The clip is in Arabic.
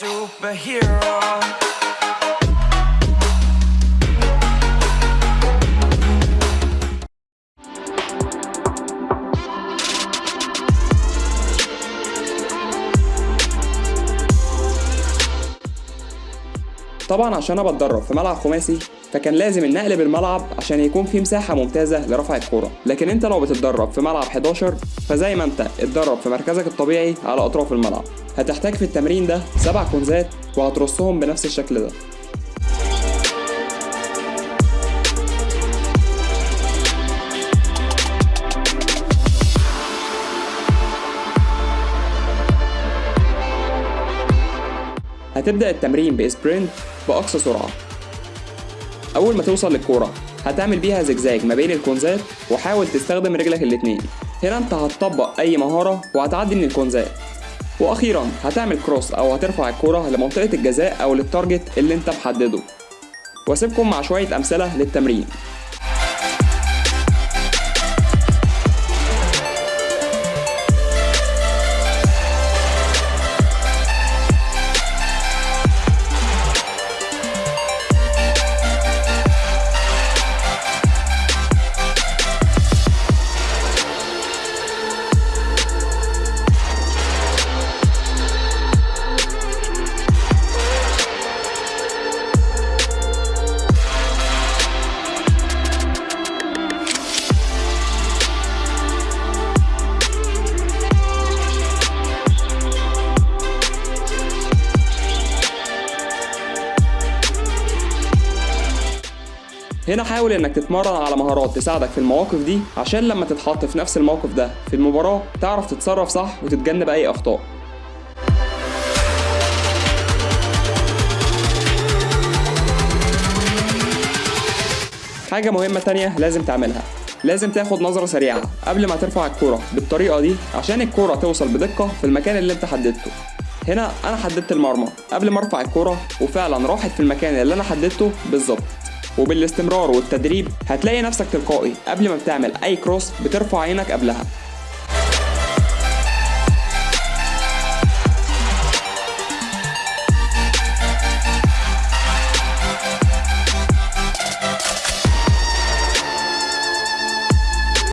superhero. طبعا عشان أنا بتدرب في ملعب خماسي فكان لازم ان اقلب الملعب عشان يكون في مساحة ممتازة لرفع الكورة. لكن انت لو بتتدرب في ملعب 11 فزي ما انت اتدرب في مركزك الطبيعي على أطراف الملعب. هتحتاج في التمرين ده سبع كونزات وهترصهم بنفس الشكل ده. هتبدأ التمرين بإسبرنت بأقصى سرعة. أول ما توصل للكورة هتعمل بيها زجزاج ما بين الكونزات وحاول تستخدم رجلك الاتنين. هنا انت هتطبق أي مهارة وهتعدي من الكونزات. وأخيرا هتعمل كروس أو هترفع الكورة لمنطقة الجزاء أو للتارجت اللي أنت محدده. وأسيبكم مع شوية أمثلة للتمرين. هنا حاول إنك تتمرن على مهارات تساعدك في المواقف دي عشان لما تتحط في نفس الموقف ده في المباراة تعرف تتصرف صح وتتجنب أي أخطاء. حاجة مهمة تانية لازم تعملها لازم تاخد نظرة سريعة قبل ما ترفع الكورة بالطريقة دي عشان الكورة توصل بدقة في المكان اللي أنت حددته. هنا أنا حددت المرمى قبل ما أرفع الكورة وفعلا راحت في المكان اللي أنا حددته بالظبط. وبالاستمرار والتدريب هتلاقي نفسك تلقائي قبل ما بتعمل أي كروس بترفع عينك قبلها.